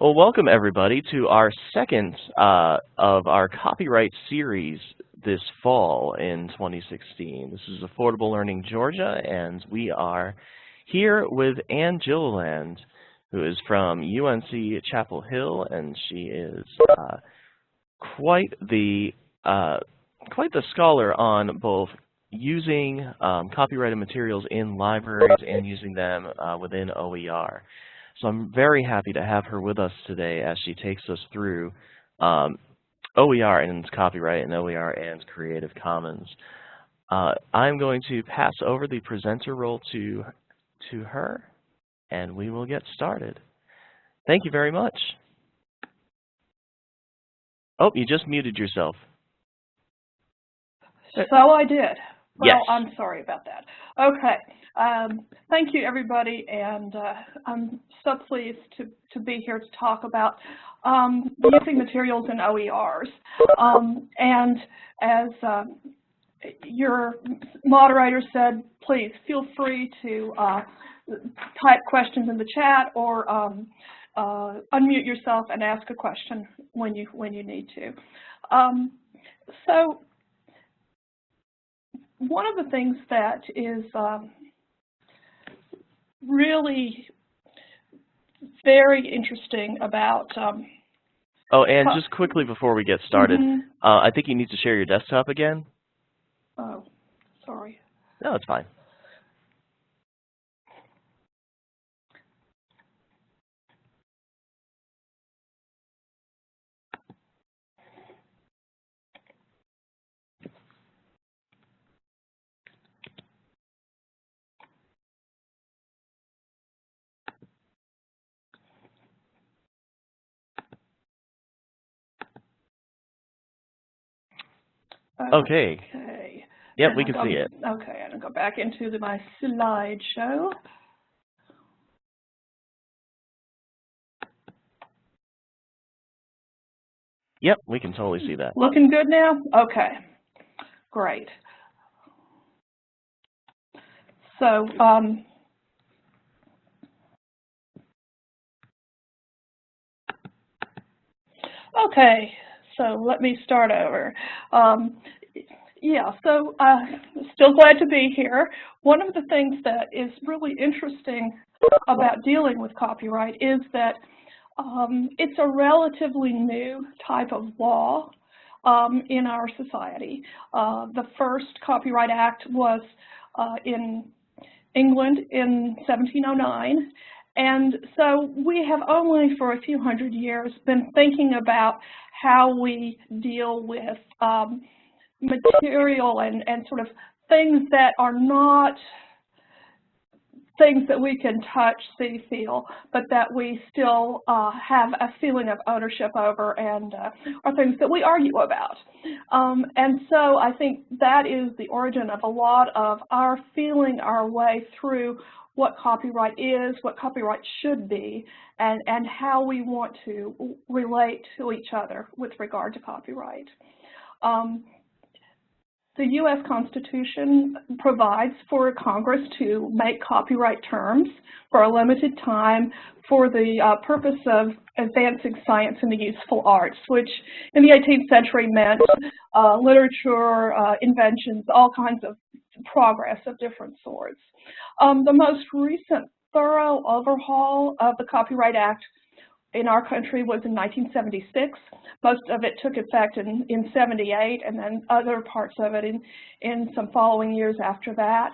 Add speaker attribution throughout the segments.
Speaker 1: Well, welcome everybody to our second uh, of our copyright series this fall in 2016. This is Affordable Learning Georgia, and we are here with Anne Gilliland, who is from UNC Chapel Hill, and she is uh, quite the uh, quite the scholar on both using um, copyrighted materials in libraries and using them uh, within OER. So I'm very happy to have her with us today as she takes us through um, OER and copyright and OER and Creative Commons. Uh, I'm going to pass over the presenter role to, to her, and we will get started. Thank you very much. Oh, you just muted yourself.
Speaker 2: So I did. Well,
Speaker 1: yes.
Speaker 2: I'm sorry about that. Okay. Um, thank you, everybody, and uh, I'm so pleased to, to be here to talk about um, using materials in OERs. Um, and as uh, your moderator said, please feel free to uh, type questions in the chat or um, uh, unmute yourself and ask a question when you when you need to. Um, so one of the things that is um, really very interesting about um,
Speaker 1: Oh, and just quickly before we get started, mm -hmm. uh, I think you need to share your desktop again.
Speaker 2: Oh, sorry.
Speaker 1: No, it's fine. Okay.
Speaker 2: Okay.
Speaker 1: Yep, we can see it.
Speaker 2: Okay, I'm going to go back into the, my slideshow.
Speaker 1: Yep, we can totally see that.
Speaker 2: Looking good now? Okay, great. So, um, okay, so let me start over. Um, yeah, so uh, still glad to be here. One of the things that is really interesting about dealing with copyright is that um, it's a relatively new type of law um, in our society. Uh, the first Copyright Act was uh, in England in 1709, and so we have only for a few hundred years been thinking about how we deal with um, material and, and sort of things that are not things that we can touch, see, feel, but that we still uh, have a feeling of ownership over and uh, are things that we argue about. Um, and so I think that is the origin of a lot of our feeling our way through what copyright is, what copyright should be, and, and how we want to relate to each other with regard to copyright. Um, the U.S. Constitution provides for Congress to make copyright terms for a limited time for the uh, purpose of advancing science and the useful arts, which in the 18th century meant uh, literature, uh, inventions, all kinds of progress of different sorts. Um, the most recent thorough overhaul of the Copyright Act in our country was in 1976. Most of it took effect in, in 78 and then other parts of it in, in some following years after that.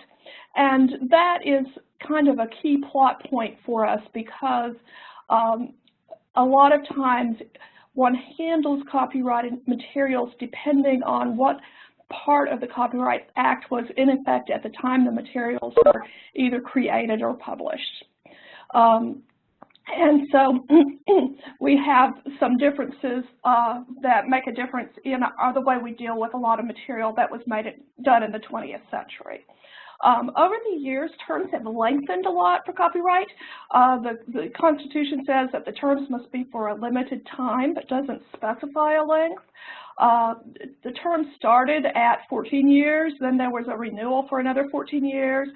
Speaker 2: And that is kind of a key plot point for us because um, a lot of times one handles copyrighted materials depending on what part of the Copyright Act was in effect at the time the materials were either created or published. Um, and so we have some differences uh, that make a difference in the way we deal with a lot of material that was made it, done in the 20th century. Um, over the years, terms have lengthened a lot for copyright. Uh, the, the Constitution says that the terms must be for a limited time, but doesn't specify a length. Uh, the term started at 14 years, then there was a renewal for another 14 years.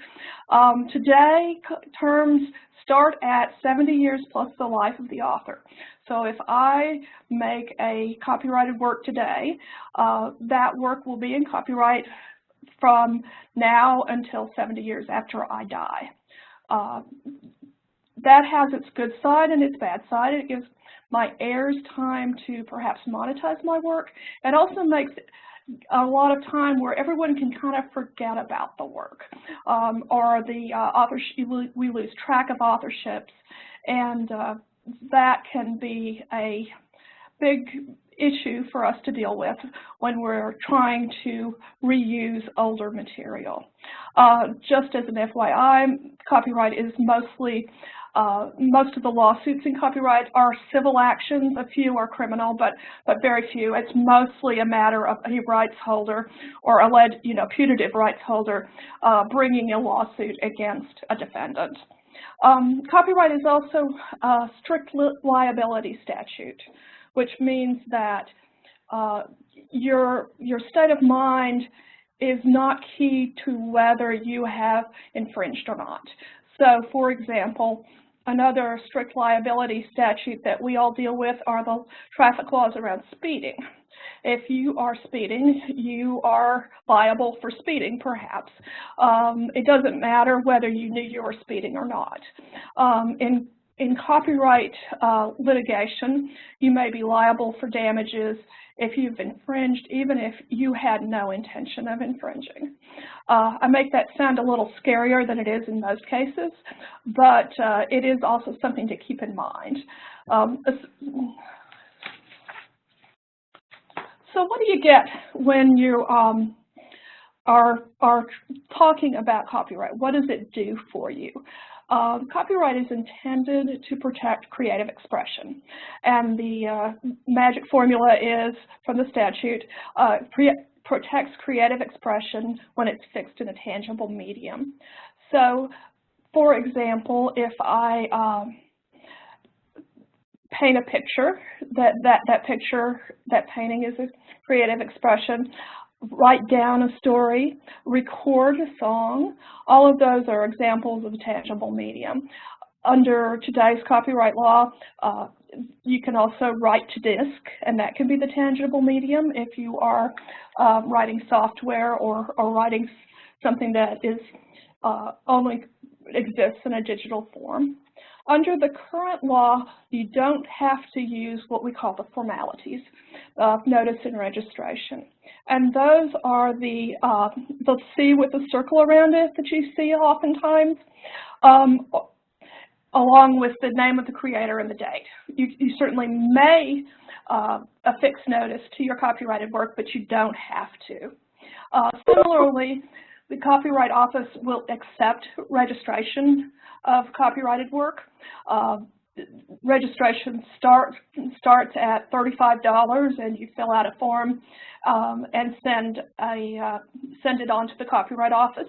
Speaker 2: Um, today, terms start at 70 years plus the life of the author. So if I make a copyrighted work today, uh, that work will be in copyright from now until 70 years after I die. Uh, that has its good side and its bad side. It gives my heirs time to perhaps monetize my work. It also makes a lot of time where everyone can kind of forget about the work um, or the uh, we lose track of authorships and uh, that can be a big issue for us to deal with when we're trying to reuse older material. Uh, just as an FYI, copyright is mostly uh, most of the lawsuits in copyright are civil actions. A few are criminal, but but very few. It's mostly a matter of a rights holder or alleged, you know, putative rights holder uh, bringing a lawsuit against a defendant. Um, copyright is also a strict li liability statute, which means that uh, your your state of mind is not key to whether you have infringed or not. So, for example, Another strict liability statute that we all deal with are the traffic laws around speeding. If you are speeding, you are liable for speeding, perhaps. Um, it doesn't matter whether you knew you were speeding or not. Um, in, in copyright uh, litigation, you may be liable for damages if you've infringed, even if you had no intention of infringing. Uh, I make that sound a little scarier than it is in most cases, but uh, it is also something to keep in mind. Um, so what do you get when you um, are, are talking about copyright? What does it do for you? Um, copyright is intended to protect creative expression. And the uh, magic formula is, from the statute, uh, protects creative expression when it's fixed in a tangible medium. So, for example, if I um, paint a picture, that, that, that picture, that painting is a creative expression write down a story, record a song. All of those are examples of a tangible medium. Under today's copyright law, uh, you can also write to disk, and that can be the tangible medium if you are uh, writing software or, or writing something that is uh, only exists in a digital form. Under the current law, you don't have to use what we call the formalities of notice and registration. And those are the, uh, the C with the circle around it that you see oftentimes, um, along with the name of the creator and the date. You, you certainly may uh, affix notice to your copyrighted work, but you don't have to. Uh, similarly, the Copyright Office will accept registration of copyrighted work. Registration start, starts at $35 and you fill out a form um, and send, a, uh, send it on to the Copyright Office.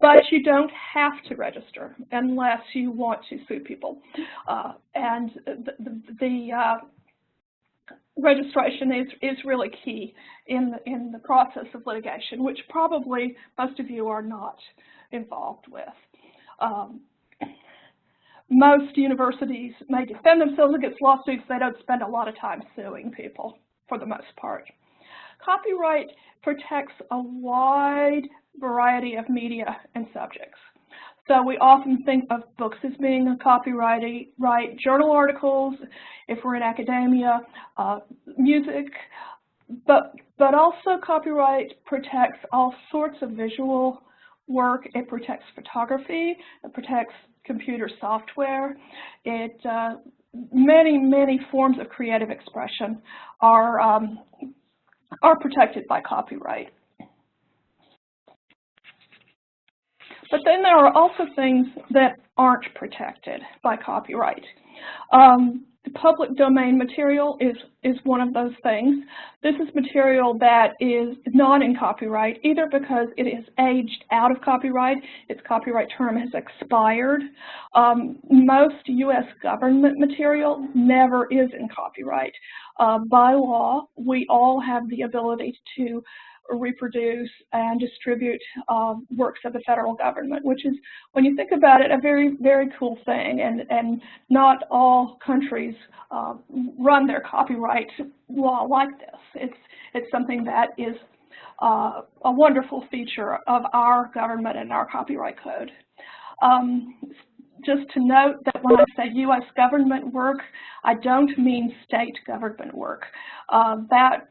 Speaker 2: But you don't have to register unless you want to sue people. Uh, and the, the, the uh, registration is, is really key in the, in the process of litigation, which probably most of you are not involved with. Um, most universities may defend themselves against lawsuits. They don't spend a lot of time suing people for the most part. Copyright protects a wide variety of media and subjects. So we often think of books as being a copyright, right, journal articles, if we're in academia, uh, music, but, but also copyright protects all sorts of visual work. It protects photography, it protects computer software. It, uh, many, many forms of creative expression are, um, are protected by copyright. But then there are also things that aren't protected by copyright. Um, the public domain material is, is one of those things. This is material that is not in copyright, either because it is aged out of copyright, its copyright term has expired. Um, most U.S. government material never is in copyright. Uh, by law, we all have the ability to reproduce and distribute uh, works of the federal government, which is, when you think about it, a very, very cool thing. And, and not all countries uh, run their copyright law like this. It's, it's something that is uh, a wonderful feature of our government and our copyright code. Um, just to note that when I say U.S. government work, I don't mean state government work. Uh, that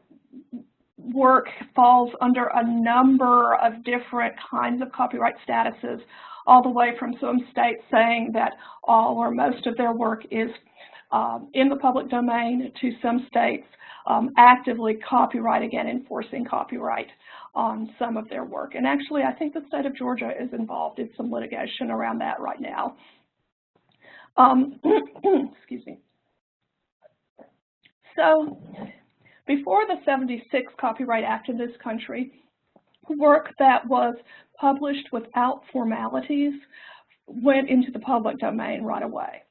Speaker 2: work falls under a number of different kinds of copyright statuses, all the way from some states saying that all or most of their work is um, in the public domain to some states um, actively copyrighting and enforcing copyright on some of their work. And actually, I think the state of Georgia is involved in some litigation around that right now. Um, excuse me. So before the 76 Copyright Act in this country, work that was published without formalities went into the public domain right away.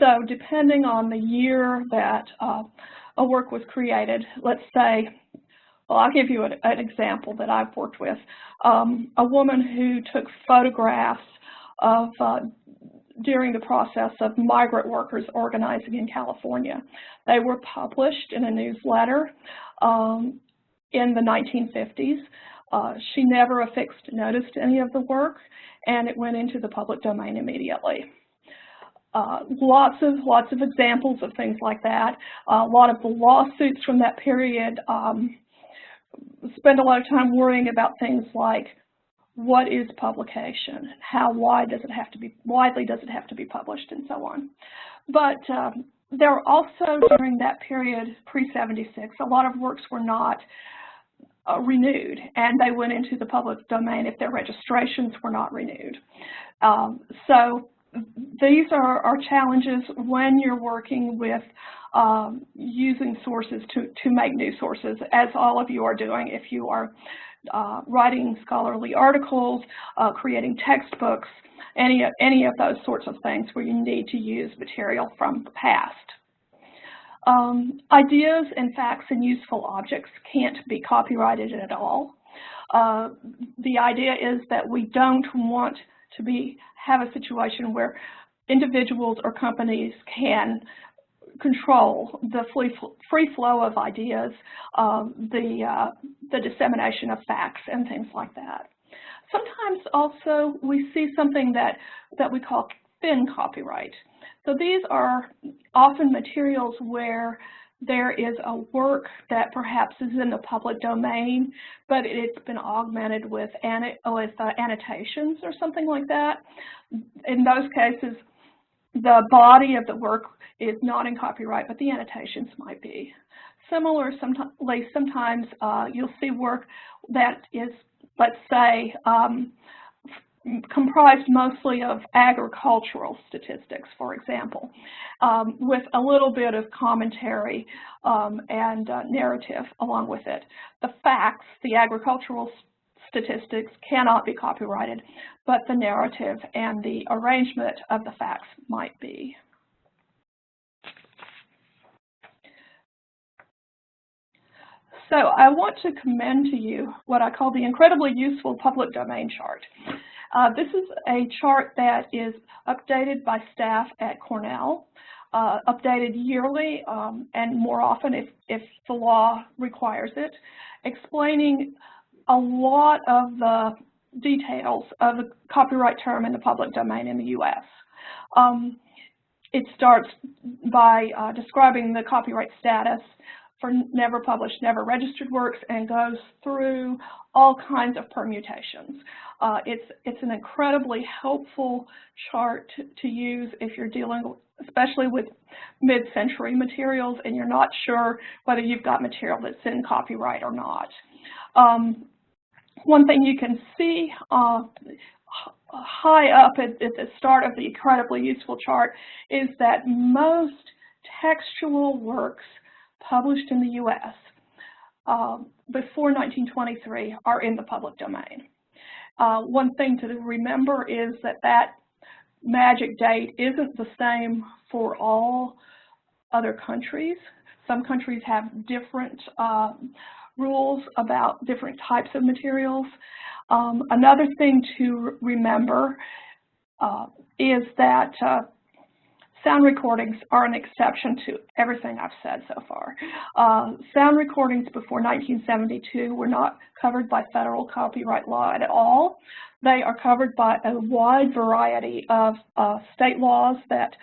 Speaker 2: So depending on the year that uh, a work was created, let's say, well, I'll give you an, an example that I've worked with. Um, a woman who took photographs of uh, during the process of migrant workers organizing in California. They were published in a newsletter um, in the 1950s. Uh, she never affixed notice to any of the work, and it went into the public domain immediately. Uh, lots of lots of examples of things like that. Uh, a lot of the lawsuits from that period um, spend a lot of time worrying about things like what is publication, how wide does it have to be, widely does it have to be published, and so on. But um, there were also, during that period, pre-76, a lot of works were not uh, renewed, and they went into the public domain if their registrations were not renewed. Um, so these are, are, challenges when you're working with um, using sources to, to make new sources, as all of you are doing if you are uh, writing scholarly articles, uh, creating textbooks, any, any of those sorts of things where you need to use material from the past. Um, ideas and facts and useful objects can't be copyrighted at all. Uh, the idea is that we don't want to be have a situation where individuals or companies can control the free flow of ideas, um, the, uh, the dissemination of facts and things like that. Sometimes also we see something that, that we call thin copyright. So these are often materials where there is a work that perhaps is in the public domain, but it's been augmented with, with uh, annotations or something like that. In those cases, the body of the work is not in copyright, but the annotations might be. Similar, sometimes, sometimes uh, you'll see work that is, let's say, um, comprised mostly of agricultural statistics, for example, um, with a little bit of commentary um, and uh, narrative along with it. The facts, the agricultural statistics cannot be copyrighted, but the narrative and the arrangement of the facts might be. So I want to commend to you what I call the incredibly useful public domain chart. Uh, this is a chart that is updated by staff at Cornell, uh, updated yearly um, and more often if, if the law requires it, explaining a lot of the details of the copyright term in the public domain in the U.S. Um, it starts by uh, describing the copyright status for never published, never registered works and goes through all kinds of permutations. Uh, it's, it's an incredibly helpful chart to, to use if you're dealing especially with mid-century materials and you're not sure whether you've got material that's in copyright or not. Um, one thing you can see uh, high up at, at, the start of the incredibly useful chart is that most textual works published in the U.S. Uh, before 1923 are in the public domain. Uh, one thing to remember is that that magic date isn't the same for all other countries. Some countries have different uh, rules about different types of materials. Um, another thing to remember uh, is that uh, sound recordings are an exception to everything I've said so far. Uh, sound recordings before 1972 were not covered by federal copyright law at all. They are covered by a wide variety of uh, state laws that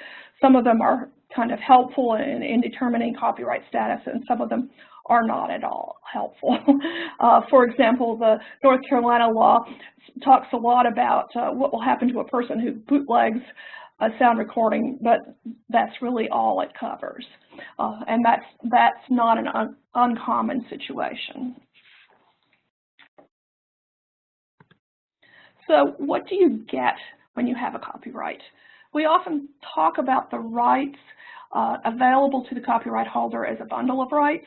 Speaker 2: some of them are kind of helpful in, in determining copyright status and some of them are not at all helpful. uh, for example, the North Carolina law talks a lot about uh, what will happen to a person who bootlegs a sound recording, but that's really all it covers. Uh, and that's, that's not an un uncommon situation. So what do you get when you have a copyright? We often talk about the rights uh, available to the copyright holder as a bundle of rights,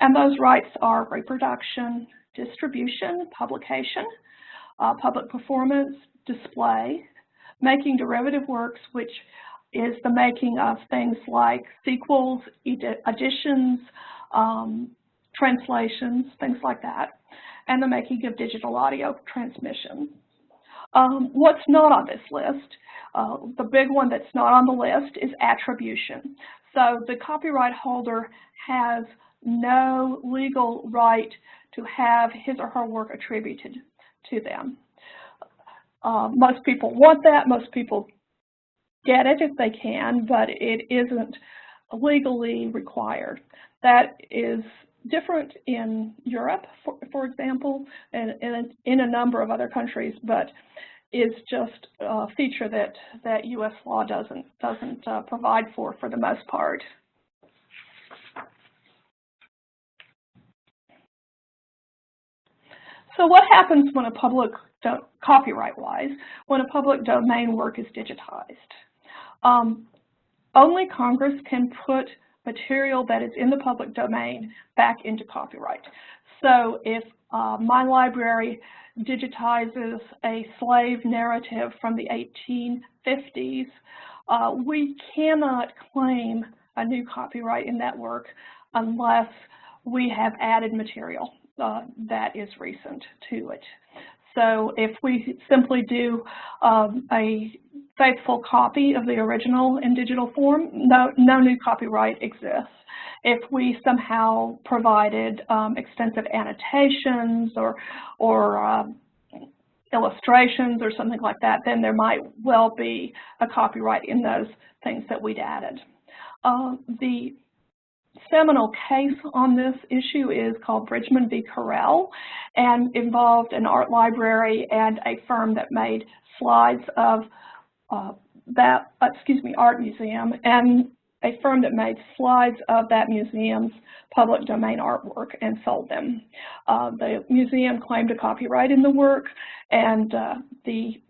Speaker 2: and those rights are reproduction, distribution, publication, uh, public performance, display, making derivative works, which is the making of things like sequels, additions, um, translations, things like that, and the making of digital audio transmission. Um, what's not on this list? Uh, the big one that's not on the list is attribution. So the copyright holder has no legal right to have his or her work attributed to them. Uh, most people want that. Most people get it if they can, but it isn't legally required. That is different in Europe, for, for example, and, and, in a number of other countries, but is just a feature that, that U.S. law doesn't, doesn't uh, provide for for the most part. So what happens when a public, copyright-wise, when a public domain work is digitized? Um, only Congress can put material that is in the public domain back into copyright. So if uh, my library digitizes a slave narrative from the 1850s, uh, we cannot claim a new copyright in that work unless we have added material uh, that is recent to it. So if we simply do um, a faithful copy of the original in digital form, no, no new copyright exists. If we somehow provided um, extensive annotations or, or uh, illustrations or something like that, then there might well be a copyright in those things that we'd added. Uh, the seminal case on this issue is called Bridgeman v. Corel and involved an art library and a firm that made slides of uh, that, excuse me, art museum and a firm that made slides of that museum's public domain artwork and sold them. Uh, the museum claimed a copyright in the work and uh, the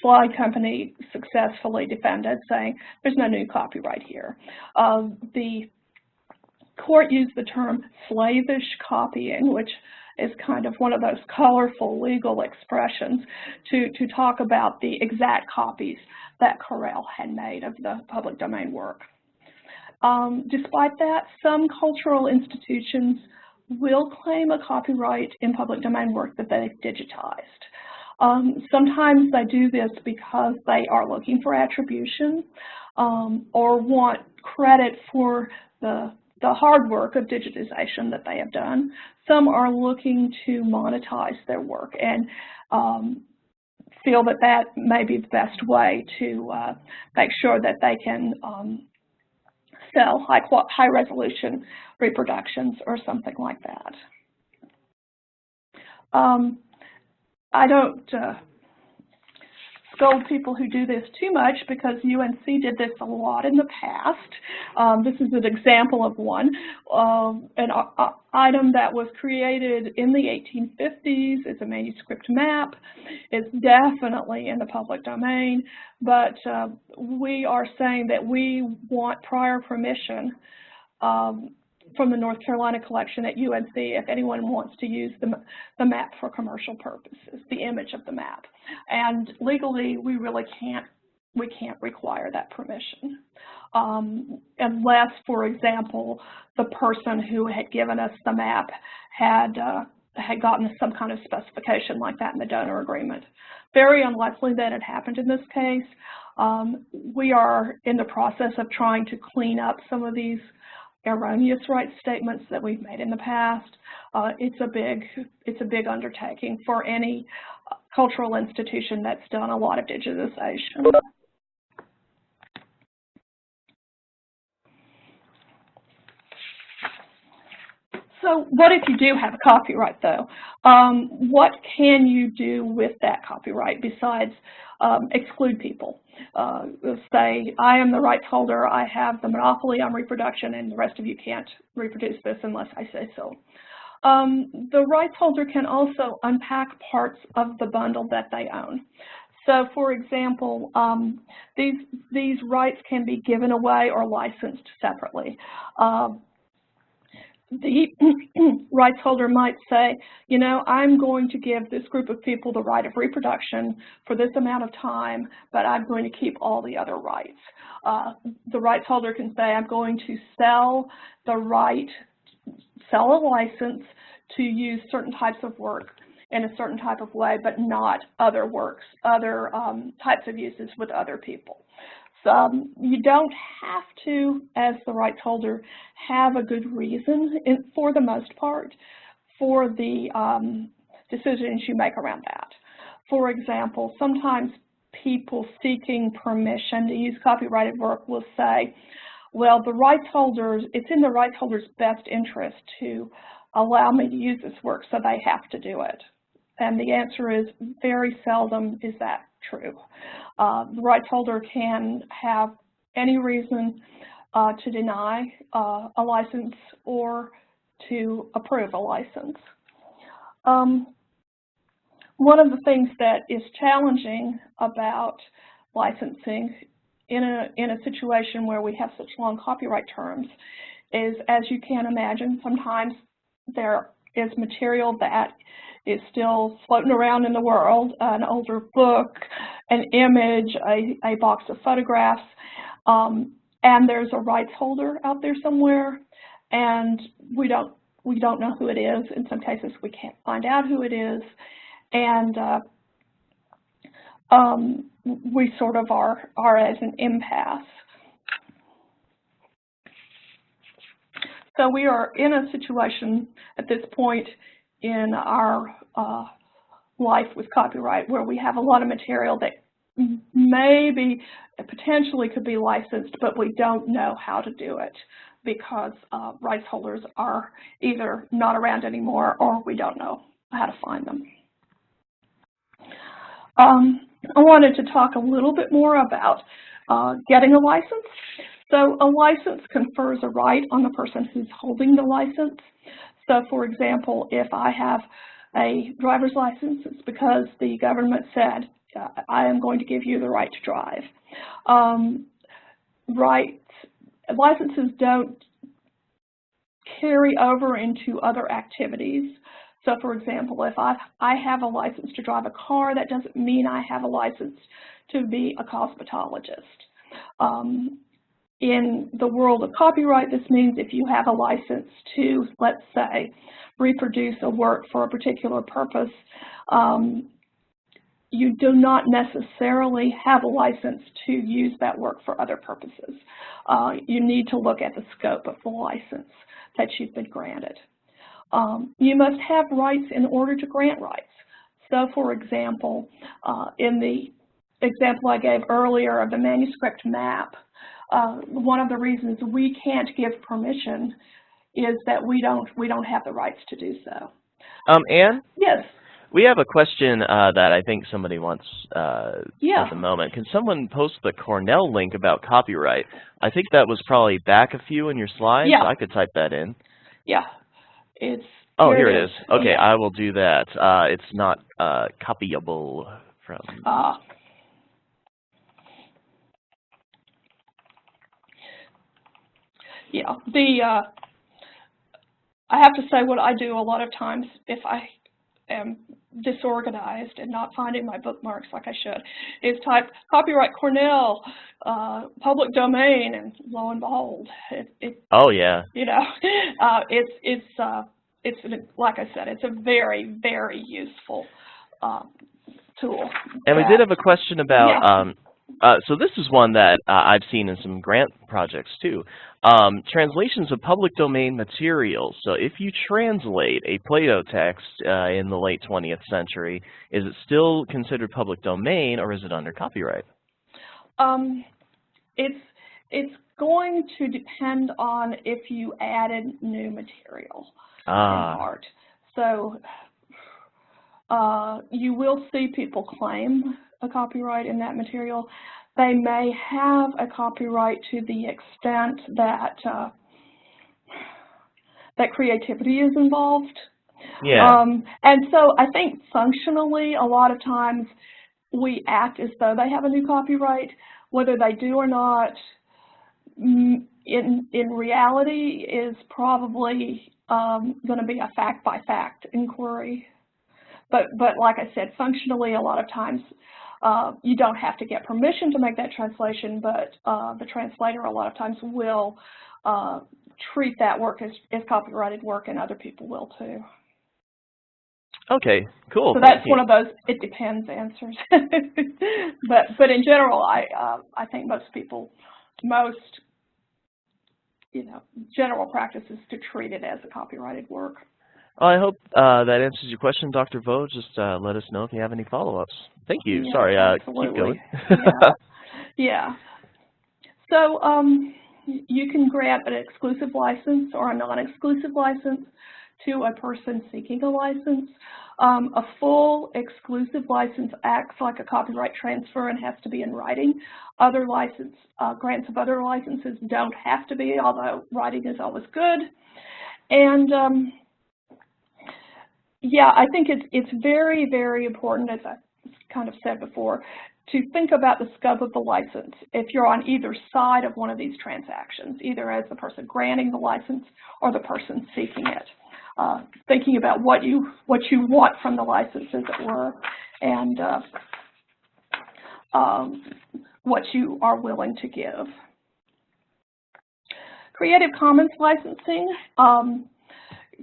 Speaker 2: slide company successfully defended saying there's no new copyright here. Uh, the court used the term slavish copying, which is kind of one of those colorful legal expressions to, to talk about the exact copies that Corel had made of the public domain work. Um, despite that, some cultural institutions will claim a copyright in public domain work that they've digitized. Um, sometimes they do this because they are looking for attribution um, or want credit for the the hard work of digitization that they have done. Some are looking to monetize their work and um, feel that that may be the best way to uh, make sure that they can um, sell high, high resolution reproductions or something like that. Um, I don't uh, scold people who do this too much because UNC did this a lot in the past. Um, this is an example of one, uh, an uh, item that was created in the 1850s. It's a manuscript map. It's definitely in the public domain, but uh, we are saying that we want prior permission um, from the North Carolina collection at UNC if anyone wants to use the, the map for commercial purposes, the image of the map. And legally, we really can't, we can't require that permission. Um, unless, for example, the person who had given us the map had, uh, had gotten some kind of specification like that in the donor agreement. Very unlikely that it happened in this case. Um, we are in the process of trying to clean up some of these erroneous rights statements that we've made in the past. Uh, it's a big it's a big undertaking for any uh, cultural institution that's done a lot of digitization. So what if you do have a copyright though? Um, what can you do with that copyright besides um, exclude people? Uh, say, I am the rights holder, I have the monopoly on reproduction, and the rest of you can't reproduce this unless I say so. Um, the rights holder can also unpack parts of the bundle that they own. So, for example, um, these, these rights can be given away or licensed separately. Uh, the rights holder might say, you know, I'm going to give this group of people the right of reproduction for this amount of time, but I'm going to keep all the other rights. Uh, the rights holder can say, I'm going to sell the right, sell a license to use certain types of work in a certain type of way, but not other works, other um, types of uses with other people. Um, you don't have to, as the rights holder, have a good reason in, for the most part for the um, decisions you make around that. For example, sometimes people seeking permission to use copyrighted work will say, well, the rights holders, it's in the rights holder's best interest to allow me to use this work, so they have to do it. And the answer is very seldom is that true. Uh, the rights holder can have any reason uh, to deny uh, a license or to approve a license. Um, one of the things that is challenging about licensing in a, in a situation where we have such long copyright terms is, as you can imagine, sometimes there is material that is still floating around in the world, an older book, an image, a, a box of photographs, um, and there's a rights holder out there somewhere, and we don't we don't know who it is. In some cases, we can't find out who it is, and uh, um, we sort of are are at an impasse. So we are in a situation at this point in our uh, life with copyright where we have a lot of material that maybe potentially could be licensed, but we don't know how to do it because uh, rights holders are either not around anymore or we don't know how to find them. Um, I wanted to talk a little bit more about uh, getting a license. So a license confers a right on the person who's holding the license. So for example, if I have a driver's license, it's because the government said, I am going to give you the right to drive. Um, rights, licenses don't carry over into other activities. So for example, if I, I have a license to drive a car, that doesn't mean I have a license to be a cosmetologist. Um, in the world of copyright, this means if you have a license to, let's say, reproduce a work for a particular purpose, um, you do not necessarily have a license to use that work for other purposes. Uh, you need to look at the scope of the license that you've been granted. Um, you must have rights in order to grant rights. So for example, uh, in the example I gave earlier of the manuscript map, uh, one of the reasons we can't give permission is that we don't we don't have the rights to do so.
Speaker 1: Um, Anne?
Speaker 2: Yes.
Speaker 1: We have a question uh, that I think somebody wants uh,
Speaker 2: yeah.
Speaker 1: at the moment. Can someone post the Cornell link about copyright? I think that was probably back a few in your slides.
Speaker 2: Yeah.
Speaker 1: I could type that in.
Speaker 2: Yeah. It's
Speaker 1: Oh,
Speaker 2: here,
Speaker 1: here it is. Okay,
Speaker 2: Yeah.
Speaker 1: I will do that. Uh, it's not uh, copyable from.
Speaker 2: Uh, yeah, the uh, I have to say what I do a lot of times if I am disorganized and not finding my bookmarks like I should, is type copyright Cornell, uh, public domain, and lo and behold, it, it
Speaker 1: Oh yeah.
Speaker 2: you know, uh, it's it's uh, it's like I said, it's a very very useful um, tool.
Speaker 1: And we did have a question about.
Speaker 2: Yeah.
Speaker 1: Um, uh, so this is one that uh, I've seen in some grant projects too. Um, translations of public domain materials. So if you translate a Plato text uh, in the late 20th century, is it still considered public domain or is it under copyright?
Speaker 2: Um, it's it's going to depend on if you added new material in
Speaker 1: Ah,
Speaker 2: art. So uh, you will see people claim a copyright in that material. They may have a copyright to the extent that uh, that creativity is involved.
Speaker 1: yeah.
Speaker 2: Um, and so I think functionally, a lot of times we act as though they have a new copyright, whether they do or not. mm, In in reality, is probably um, going to be a fact by fact inquiry. But but like I said, functionally, a lot of times uh, you don't have to get permission to make that translation, but uh, the translator a lot of times will uh, treat that work as, as copyrighted work, and other people will too.
Speaker 1: okay, cool.
Speaker 2: So that's one of those it depends answers. but but in general, I uh, I think most people, most you know, general practice is to treat it as a copyrighted work.
Speaker 1: Well, I hope uh, that answers your question, Dr. Vo. Just uh, let us know if you have any follow-ups. Thank you.
Speaker 2: Yeah,
Speaker 1: Sorry, uh, keep going.
Speaker 2: yeah. yeah. So um, you can grant an exclusive license or a non-exclusive license to a person seeking a license. Um, a full exclusive license acts like a copyright transfer and has to be in writing. Other license uh, grants of other licenses don't have to be, although writing is always good. And um, yeah, I think it's it's very very important, as I kind of said before, to think about the scope of the license if you're on either side of one of these transactions, either as the person granting the license or the person seeking it. Uh, thinking about what you what you want from the license, as it were, and uh, um, what you are willing to give. Creative Commons licensing. Um,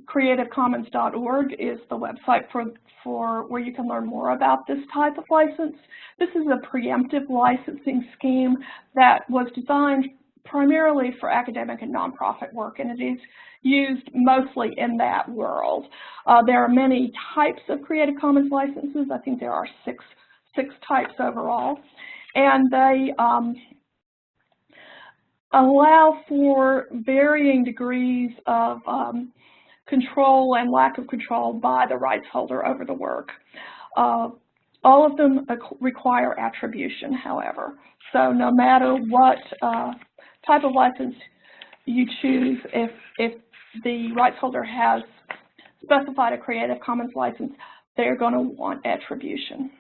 Speaker 2: CreativeCommons.org is the website for, for where you can learn more about this type of license. This is a preemptive licensing scheme that was designed primarily for academic and nonprofit work, and it is used mostly in that world. Uh, there are many types of Creative Commons licenses. I think there are six, six types overall. And they um, allow for varying degrees of um, control and lack of control by the rights holder over the work. Uh, all of them require attribution, however. So no matter what uh, type of license you choose, if, if the rights holder has specified a Creative Commons license, they're going to want attribution.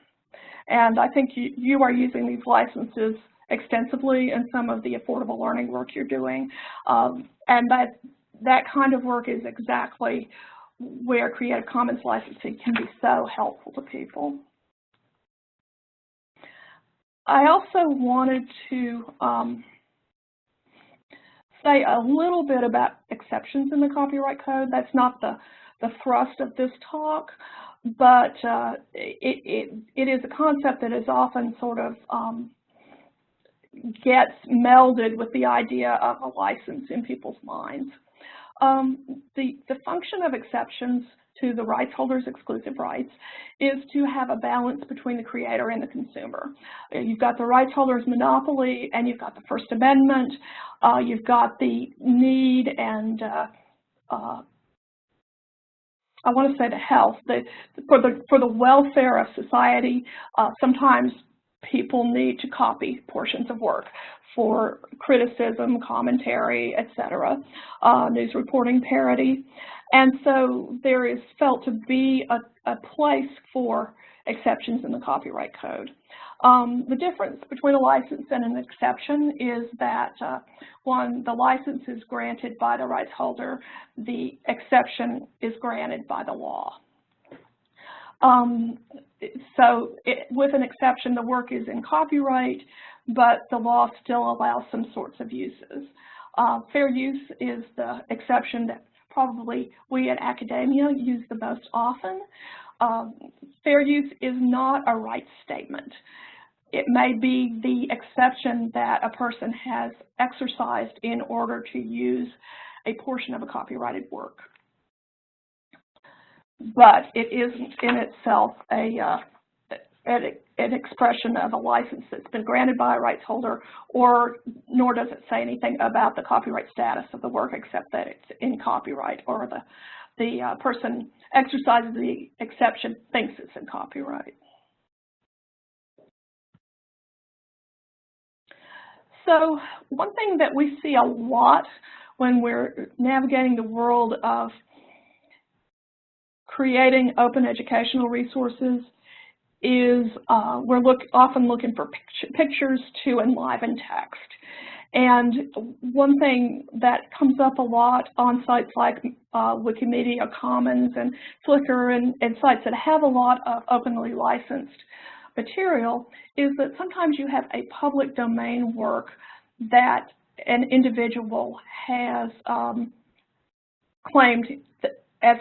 Speaker 2: And I think you, you are using these licenses extensively in some of the affordable learning work you're doing. Um, and that, that kind of work is exactly where Creative Commons licensing can be so helpful to people. I also wanted to um, say a little bit about exceptions in the copyright code. That's not the, the thrust of this talk, but uh, it, it, it is a concept that is often sort of um, gets melded with the idea of a license in people's minds. Um, the, the function of exceptions to the rights holder's exclusive rights is to have a balance between the creator and the consumer. You've got the rights holder's monopoly and you've got the First Amendment. Uh, you've got the need and uh, uh, I want to say the health, the, for the for the welfare of society, uh, sometimes people need to copy portions of work for criticism, commentary, etc., uh, news reporting parody. And so there is felt to be a, a place for exceptions in the copyright code. Um, the difference between a license and an exception is that uh, one, the license is granted by the rights holder, the exception is granted by the law. Um, so it, with an exception, the work is in copyright, but the law still allows some sorts of uses. Uh, fair use is the exception that probably we at academia use the most often. Um, fair use is not a rights statement. It may be the exception that a person has exercised in order to use a portion of a copyrighted work. But it isn't in itself a, uh, an, an expression of a license that's been granted by a rights holder, or nor does it say anything about the copyright status of the work except that it's in copyright or the, the uh, person exercises the exception thinks it's in copyright. So one thing that we see a lot when we're navigating the world of creating open educational resources is uh, we're look, often looking for picture, pictures to enliven text. And one thing that comes up a lot on sites like uh, Wikimedia Commons and Flickr and, and sites that have a lot of openly licensed material is that sometimes you have a public domain work that an individual has um, claimed as,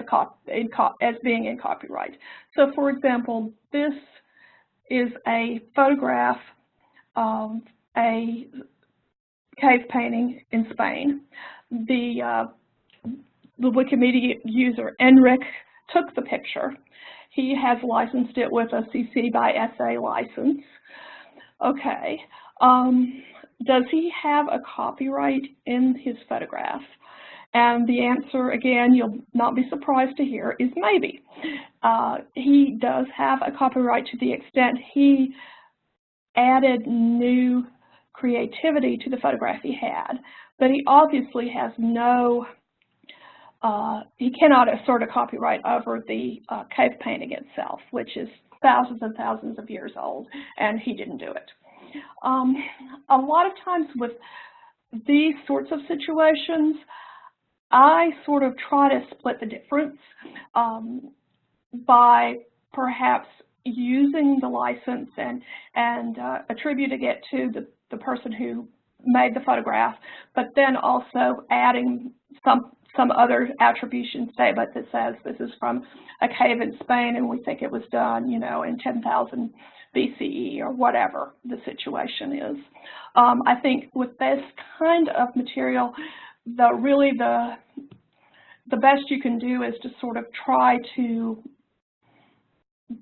Speaker 2: as being in copyright. So for example, this is a photograph of a cave painting in Spain. The, uh, the Wikimedia user, Enric, took the picture he has licensed it with a CC by SA license. Okay. Um, does he have a copyright in his photograph? And the answer, again, you'll not be surprised to hear, is maybe. Uh, he does have a copyright to the extent he added new creativity to the photograph he had, but he obviously has no uh, he cannot assert a copyright over the uh, cave painting itself, which is thousands and thousands of years old, and he didn't do it. Um, a lot of times with these sorts of situations, I sort of try to split the difference um, by perhaps using the license and, and uh, attributing it to the, the person who made the photograph, but then also adding some some other attribution statement that says this is from a cave in Spain and we think it was done, you know, in 10,000 BCE or whatever the situation is. Um, I think with this kind of material, the really the the best you can do is to sort of try to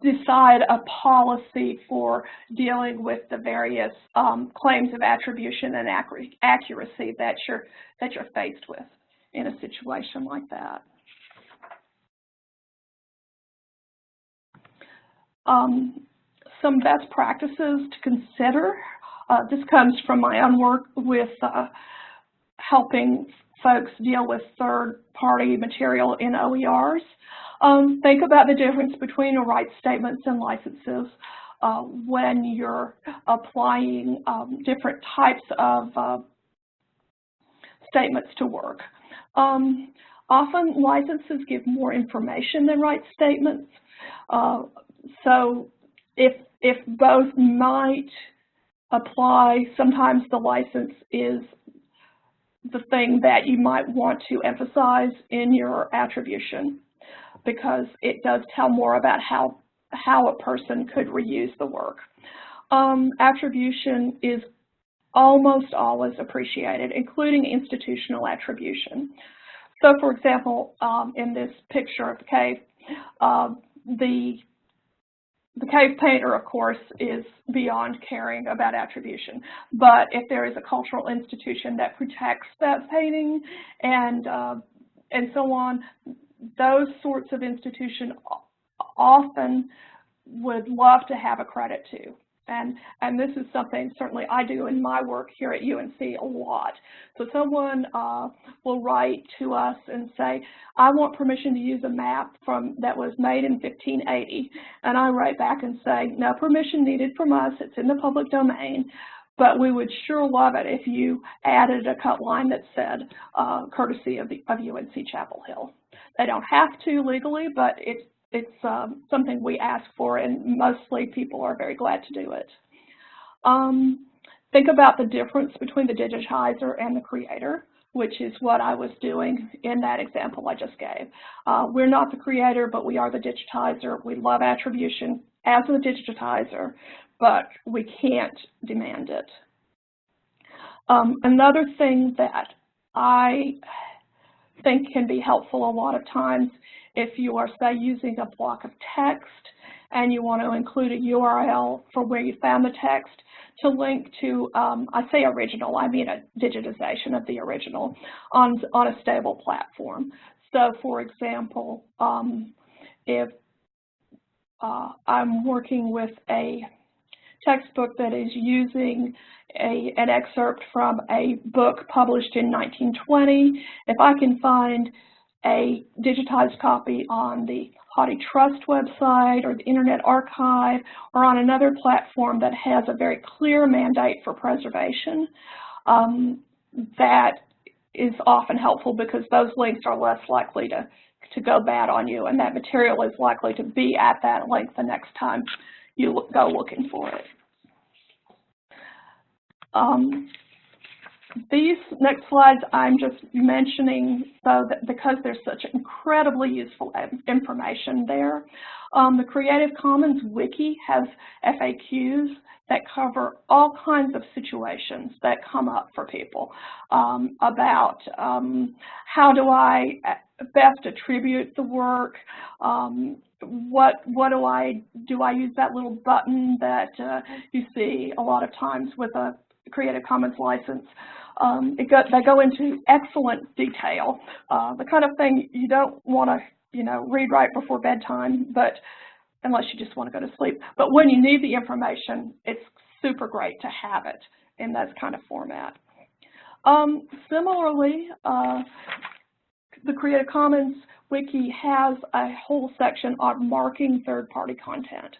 Speaker 2: decide a policy for dealing with the various um, claims of attribution and accuracy that you're that you're faced with in a situation like that. Um, some best practices to consider. Uh, this comes from my own work with uh, helping folks deal with third-party material in OERs. Um, think about the difference between rights statements and licenses uh, when you're applying um, different types of uh, statements to work. Um, often licenses give more information than rights statements. Uh, so if, if both might apply, sometimes the license is the thing that you might want to emphasize in your attribution because it does tell more about how, how a person could reuse the work. Um, attribution is almost always appreciated, including institutional attribution. So for example, um, in this picture of the cave, uh, the the cave painter, of course, is beyond caring about attribution. But if there is a cultural institution that protects that painting and uh, and so on, those sorts of institutions often would love to have a credit to. And, and this is something certainly I do in my work here at UNC a lot. So someone uh, will write to us and say, I want permission to use a map from that was made in 1580. And I write back and say, no permission needed from us. It's in the public domain. But we would sure love it if you added a cut line that said, uh, courtesy of, the, of UNC Chapel Hill. They don't have to legally, but it's it's um, something we ask for, and mostly people are very glad to do it. Um, think about the difference between the digitizer and the creator, which is what I was doing in that example I just gave. Uh, we're not the creator, but we are the digitizer. We love attribution as the digitizer, but we can't demand it. Um, another thing that I think can be helpful a lot of times if you are, say, using a block of text and you want to include a URL for where you found the text to link to, um, I say original, I mean a digitization of the original on, on a stable platform. So for example, um, if uh, I'm working with a textbook that is using a, an excerpt from a book published in 1920, if I can find a digitized copy on the HathiTrust website or the Internet Archive or on another platform that has a very clear mandate for preservation. Um, that is often helpful because those links are less likely to, to go bad on you and that material is likely to be at that link the next time you go looking for it. Um, these next slides I'm just mentioning so that because there's such incredibly useful information there. Um, the Creative Commons Wiki has FAQs that cover all kinds of situations that come up for people um, about um, how do I best attribute the work, um, what what do I do I use that little button that uh, you see a lot of times with a Creative Commons license um, go, they go into excellent detail, uh, the kind of thing you don't want to, you know, read right before bedtime, but unless you just want to go to sleep. But when you need the information, it's super great to have it in that kind of format. Um, similarly, uh, the Creative Commons Wiki has a whole section on marking third-party content,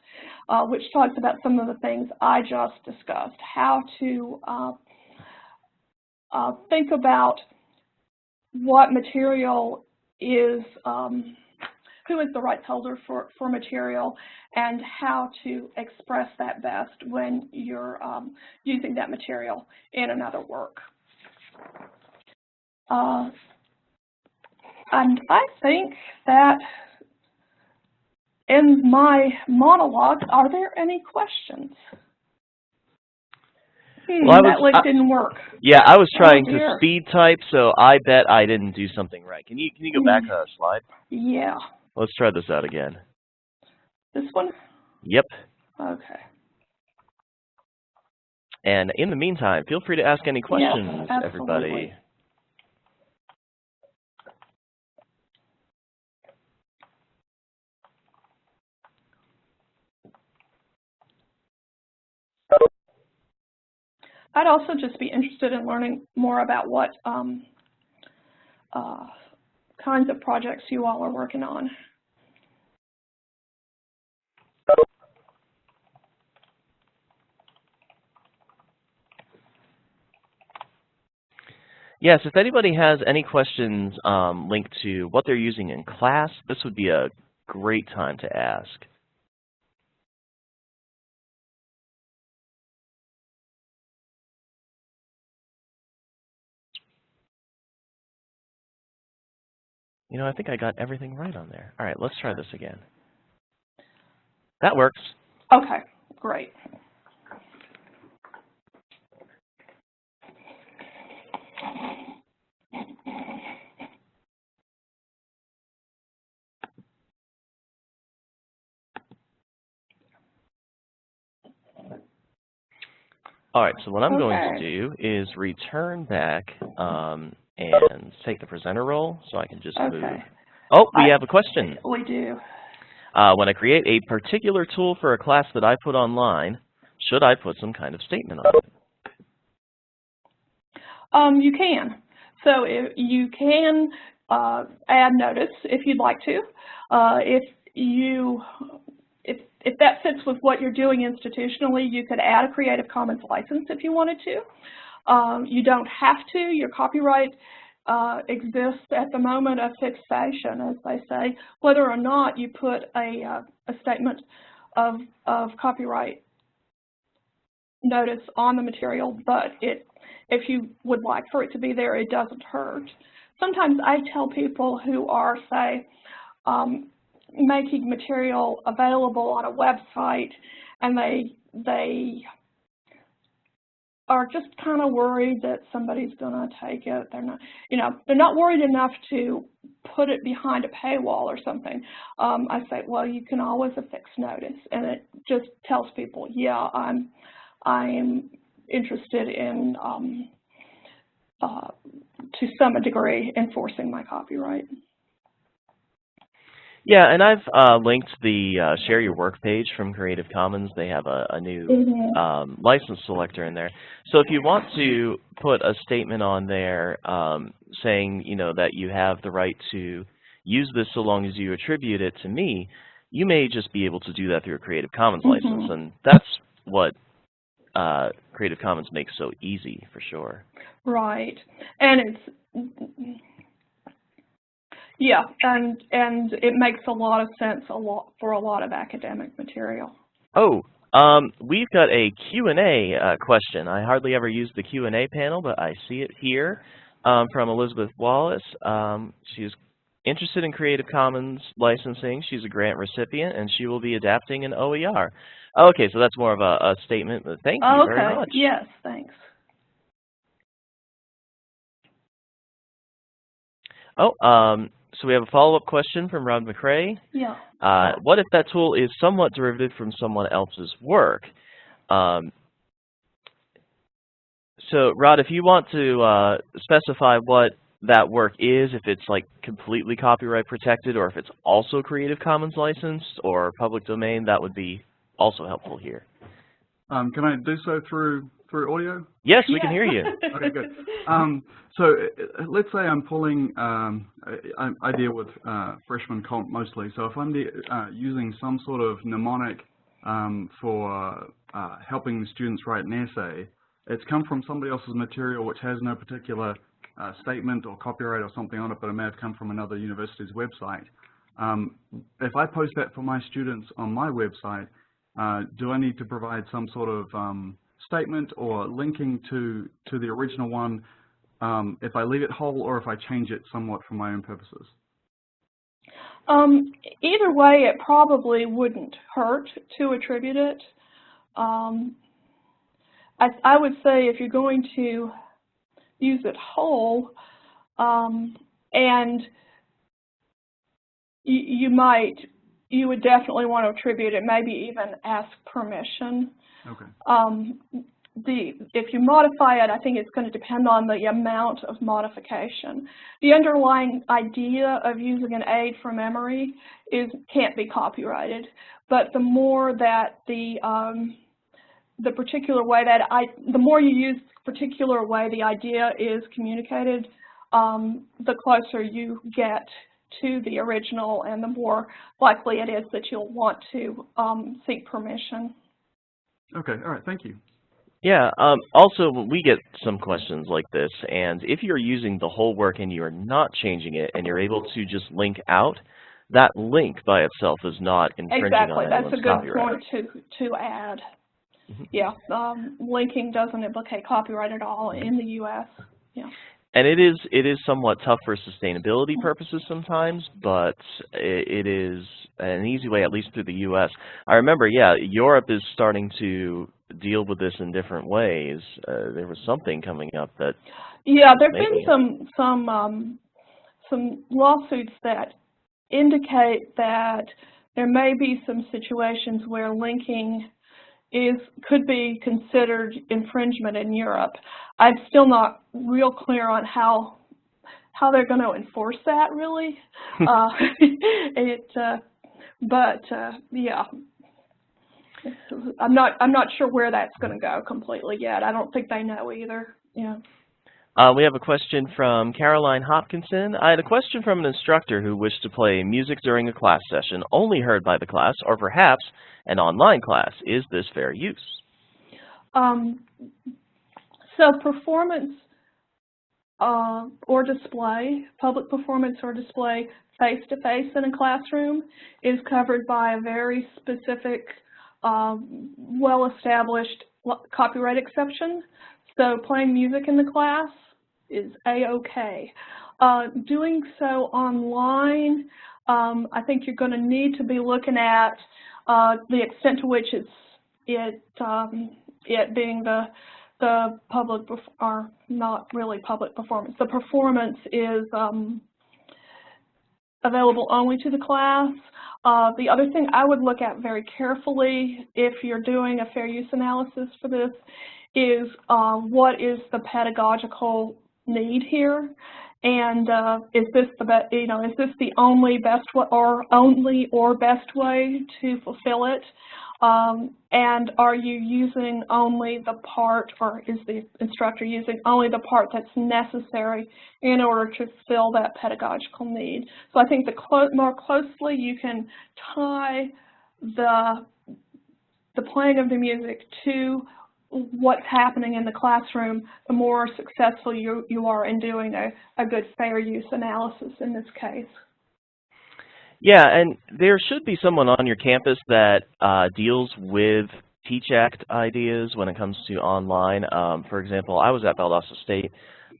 Speaker 2: uh, which talks about some of the things I just discussed, how to uh, think about what material is, um, who is the rights holder for, for material, and how to express that best when you're um, using that material in another work. Uh, and I think that in my monologue, are there any questions? Hmm, well, that was, link I, didn't work.
Speaker 1: Yeah, I was oh, trying oh, to speed type, so I bet I didn't do something right. Can you can you go back hmm. a slide?
Speaker 2: Yeah.
Speaker 1: Let's try this out again.
Speaker 2: This one?
Speaker 1: Yep.
Speaker 2: Okay.
Speaker 1: And in the meantime, feel free to ask any questions,
Speaker 2: yes,
Speaker 1: everybody.
Speaker 2: I'd also just be interested in learning more about what um, uh, kinds of projects you all are working on.
Speaker 1: Yes, if anybody has any questions um, linked to what they're using in class, this would be a great time to ask. You know, I think I got everything right on there. All right, let's try this again. That works.
Speaker 2: Okay, great.
Speaker 1: All right, so what I'm okay. going to do is return back um, and take the presenter role so I can just
Speaker 2: okay.
Speaker 1: move Oh, we
Speaker 2: I-
Speaker 1: have a question.
Speaker 2: We do.
Speaker 1: Uh, when I create a particular tool for a class that I put online, should I put some kind of statement on it?
Speaker 2: Um, you can. So if you can uh, add notice if you'd like to. Uh, if you if if that fits with what you're doing institutionally, you could add a Creative Commons license if you wanted to. Um, you don't have to. Your copyright uh, exists at the moment of fixation, as they say, whether or not you put a, uh, a statement of, of copyright notice on the material, but it, if you would like for it to be there, it doesn't hurt. Sometimes I tell people who are, say, um, making material available on a website and they, they are just kind of worried that somebody's going to take it. They're not, you know, they're not worried enough to put it behind a paywall or something. Um, I say, well, you can always affix notice, and it just tells people, yeah, I'm, I'm interested in, um, uh, to some degree, enforcing my copyright.
Speaker 1: Yeah, and I've uh, linked the uh, Share Your Work page from Creative Commons. They have a, a new
Speaker 2: Mhm.
Speaker 1: um, license selector in there. So if you want to put a statement on there um, saying, you know, that you have the right to use this so long as you attribute it to me, you may just be able to do that through a Creative Commons license,
Speaker 2: Mhm.
Speaker 1: and that's what uh, Creative Commons makes so easy for sure.
Speaker 2: Right, and it's yeah, and and it makes a lot of sense a lot for a lot of academic material.
Speaker 1: Oh, um, we've got a Q&A uh, question. I hardly ever use the Q&A panel, but I see it here um, from Elizabeth Wallace. Um, she's interested in Creative Commons licensing. She's a grant recipient, and she will be adapting an OER. Okay, so that's more of a, a statement, but thank you
Speaker 2: Oh, okay.
Speaker 1: very much.
Speaker 2: Yes, thanks.
Speaker 1: Oh, um, so we have a follow-up question from Rod McRae.
Speaker 2: Yeah.
Speaker 1: Uh, what if that tool is somewhat derivative from someone else's work? Um, so, Rod, if you want to uh, specify what that work is, if it's like completely copyright protected or if it's also Creative Commons licensed or public domain, that would be also helpful here.
Speaker 3: Um, can I do so through through audio?
Speaker 1: Yes, we can hear you.
Speaker 3: Okay, good. Um, so uh, let's say I'm pulling, um, I, I deal with uh, freshman comp mostly, so if I'm de uh, using some sort of mnemonic um, for uh, helping the students write an essay, it's come from somebody else's material which has no particular uh, statement or copyright or something on it, but it may have come from another university's website. Um, if I post that for my students on my website, uh, do I need to provide some sort of um, statement or linking to, to the original one um, if I leave it whole or if I change it somewhat for my own purposes?
Speaker 2: Um, either way, it probably wouldn't hurt to attribute it. Um, I, I would say if you're going to use it whole, um, and you, you might, you would definitely want to attribute it, maybe even ask permission.
Speaker 3: Okay.
Speaker 2: Um, the, if you modify it, I think it's going to depend on the amount of modification. The underlying idea of using an aid for memory is can't be copyrighted, but the more that the um, the particular way that I, the more you use particular way the idea is communicated, um, the closer you get to the original and the more likely it is that you'll want to um, seek permission.
Speaker 3: Okay, all right, thank you.
Speaker 1: Yeah, um, also we get some questions like this, and if you're using the whole work and you're not changing it and you're able to just link out, that link by itself is not infringing
Speaker 2: Exactly,
Speaker 1: on
Speaker 2: that's a good
Speaker 1: copyright.
Speaker 2: point to, to add.
Speaker 1: Mhm.
Speaker 2: Yeah, um, linking doesn't implicate copyright at all in the U.S. Yeah.
Speaker 1: And it is it is somewhat tough for sustainability purposes sometimes, but it, is an easy way, at least through the U.S. I remember, yeah, Europe is starting to deal with this in different ways. Uh, there was something coming up that
Speaker 2: Yeah, there've been some some um, some lawsuits that indicate that there may be some situations where linking is could be considered infringement in Europe. I'm still not real clear on how how they're going to enforce that really. uh, it, uh, but uh, yeah, I'm not I'm not sure where that's going to go completely yet. I don't think they know either. Yeah.
Speaker 1: Uh, we have a question from Caroline Hopkinson. I had a question from an instructor who wished to play music during a class session only heard by the class, or perhaps an online class. Is this fair use?
Speaker 2: Um, so performance uh, or display, public performance or display face-to-face -face in a classroom is covered by a very specific, um, well-established copyright exception. So playing music in the class is a-okay. Uh, doing so online, um, I think you're going to need to be looking at uh, the extent to which it's it um, it being the the public or not really public performance. The performance is um, available only to the class. Uh, the other thing I would look at very carefully if you're doing a fair use analysis for this is uh, what is the pedagogical need here, and uh, is this the you know is this the only best or only or best way to fulfill it? Um, and are you using only the part, or is the instructor using only the part that's necessary in order to fill that pedagogical need? So I think the clo more closely you can tie the the playing of the music to what's happening in the classroom, the more successful you, you are in doing a, a good fair use analysis in this case.
Speaker 1: Yeah, and there should be someone on your campus that uh, deals with Teach Act ideas when it comes to online. Um, for example, I was at Valdosta State.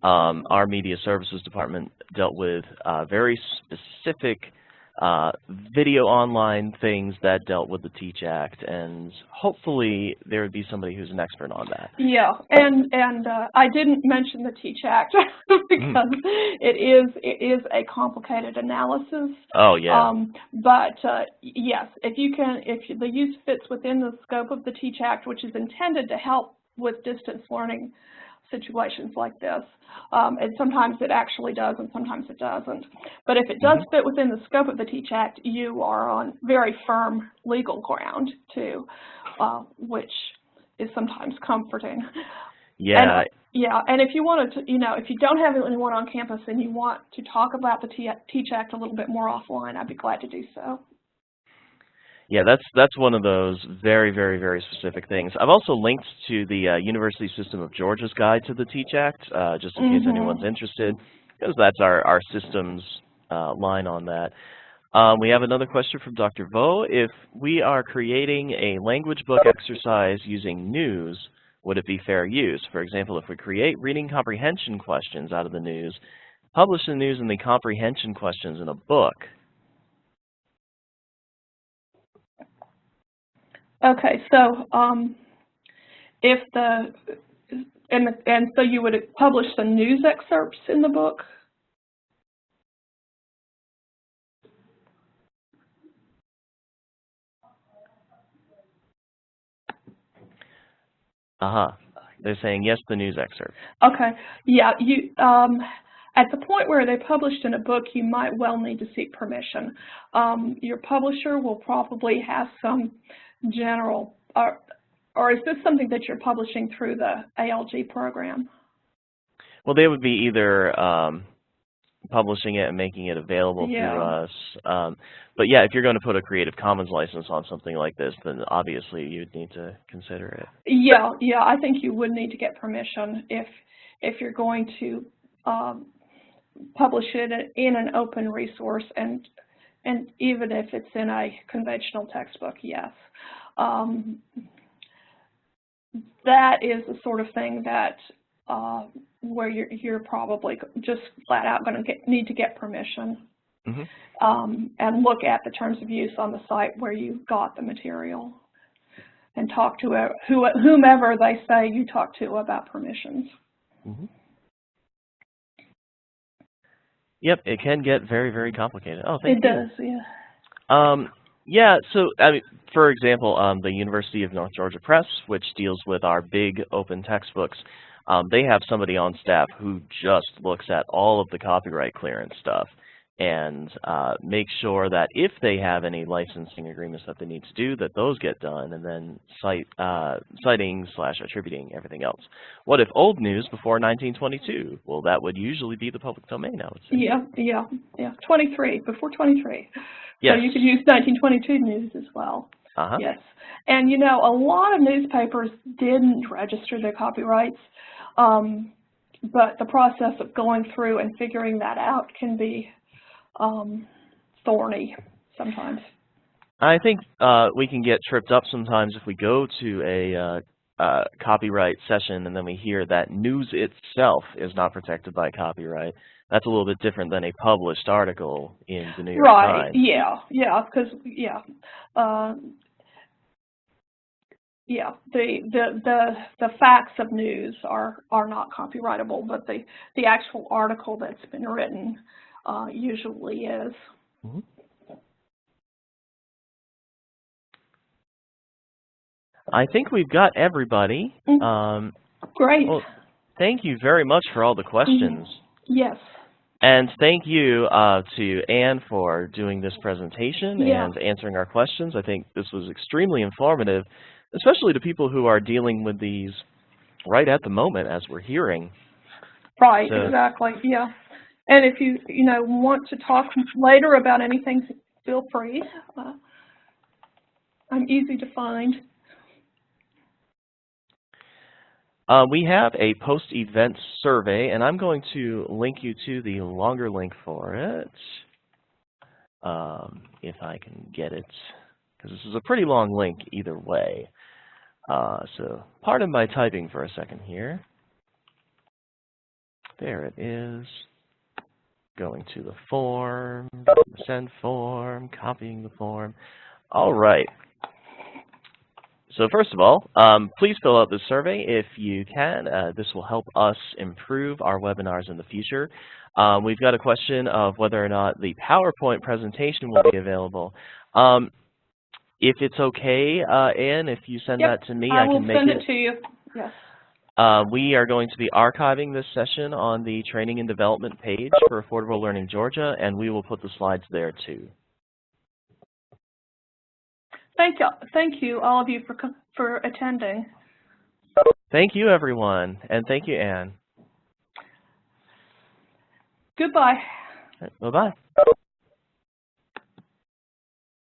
Speaker 1: Um, our media services department dealt with uh, very specific uh, video online things that dealt with the Teach Act, and hopefully there would be somebody who's an expert on that.
Speaker 2: Yeah, and and uh, I didn't mention the Teach Act because mm. it is it is a complicated analysis.
Speaker 1: Oh yeah.
Speaker 2: Um, but uh, yes, if you can, if the use fits within the scope of the Teach Act, which is intended to help with distance learning situations like this. Um, and sometimes it actually does and sometimes it doesn't. But if it does mm-hmm. fit within the scope of the TEACH Act, you are on very firm legal ground too, uh, which is sometimes comforting.
Speaker 1: Yeah.
Speaker 2: And, yeah, and if you wanted to, you know, if you don't have anyone on campus and you want to talk about the TEACH Act a little bit more offline, I'd be glad to do so.
Speaker 1: Yeah, that's that's one of those very, very, very specific things. I've also linked to the uh, University System of Georgia's Guide to the Teach Act, uh, just in mm -hmm. case anyone's mm-hmm. interested, because that's our, our systems uh, line on that. Um, we have another question from Dr. Vo. If we are creating a language book exercise using news, would it be fair use? For example, if we create reading comprehension questions out of the news, publish the news and the comprehension questions in a book,
Speaker 2: Okay, so um, if the and and so you would publish the news excerpts in the book.
Speaker 1: Uh huh. They're saying yes, the news excerpt.
Speaker 2: Okay. Yeah. You um, at the point where they published in a book, you might well need to seek permission. Um, your publisher will probably have some general, or, or is this something that you're publishing through the ALG program?
Speaker 1: Well, they would be either um, publishing it and making it available
Speaker 2: yeah.
Speaker 1: through us. Um, but yeah, if you're going to put a Creative Commons license on something like this, then obviously you'd need to consider it.
Speaker 2: Yeah, yeah, I think you would need to get permission if if you're going to um, publish it in an open resource and and even if it's in a conventional textbook, yes. Um, that is the sort of thing that uh, where you're, you're probably just flat out going to need to get permission
Speaker 1: mm -hmm.
Speaker 2: um, and look at the terms of use on the site where you got the material and talk to whomever they say you talk to about permissions.
Speaker 1: Mm -hmm. Yep, it can get very, very complicated. Oh, thank
Speaker 2: it
Speaker 1: you.
Speaker 2: It does, yeah.
Speaker 1: Um, yeah, so I mean, for example, um, the University of North Georgia Press, which deals with our big open textbooks, um, they have somebody on staff who just looks at all of the copyright clearance stuff and uh, make sure that if they have any licensing agreements that they need to do, that those get done, and then cite, uh, citing slash attributing everything else. What if old news before 1922? Well, that would usually be the public domain, I would say.
Speaker 2: Yeah, yeah, yeah. 23, before 23.
Speaker 1: Yes.
Speaker 2: So you could use 1922 news as well.
Speaker 1: Uh-huh.
Speaker 2: Yes. And you know, a lot of newspapers didn't register their copyrights, um, but the process of going through and figuring that out can be um, thorny sometimes.
Speaker 1: I think uh, we can get tripped up sometimes if we go to a uh, uh, copyright session and then we hear that news itself is not protected by copyright. That's a little bit different than a published article in the New York
Speaker 2: Right.
Speaker 1: Times.
Speaker 2: Yeah. Yeah. Because yeah. Uh, yeah, the, the the the facts of news are are not copyrightable, but the the actual article that's been written uh, usually is.
Speaker 1: Mhm. I think we've got everybody.
Speaker 2: Mhm.
Speaker 1: Um,
Speaker 2: Great.
Speaker 1: well, thank you very much for all the questions.
Speaker 2: yes.
Speaker 1: And thank you uh, to Anne for doing this presentation
Speaker 2: Yeah.
Speaker 1: and answering our questions. I think this was extremely informative, especially to people who are dealing with these right at the moment as we're hearing.
Speaker 2: Right.
Speaker 1: So-
Speaker 2: Exactly. Yeah. And if you you know want to talk later about anything, feel free. Uh, I'm easy to find.
Speaker 1: Uh, we have a post-event survey, and I'm going to link you to the longer link for it, um, if I can get it, because this is a pretty long link either way. Uh, so pardon my typing for a second here. There it is. Going to the form, send form, copying the form. All right. So first of all, um, please fill out the survey if you can. Uh, this will help us improve our webinars in the future. Um, we've got a question of whether or not the PowerPoint presentation will be available. Um, if it's okay, uh, Anne, if you send
Speaker 2: Yep,
Speaker 1: that to me,
Speaker 2: I
Speaker 1: I,
Speaker 2: will
Speaker 1: can make
Speaker 2: send
Speaker 1: it.
Speaker 2: it to you. Yes.
Speaker 1: Uh, we are going to be archiving this session on the Training and Development page for Affordable Learning Georgia, and we will put the slides there too.
Speaker 2: Thank you, thank you, all of you for for attending.
Speaker 1: Thank you, everyone, and thank you, Anne.
Speaker 2: Goodbye.
Speaker 1: Bye-bye.